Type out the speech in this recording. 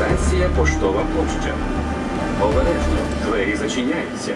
Станція Поштова площа. Обережно, двері зачиняються.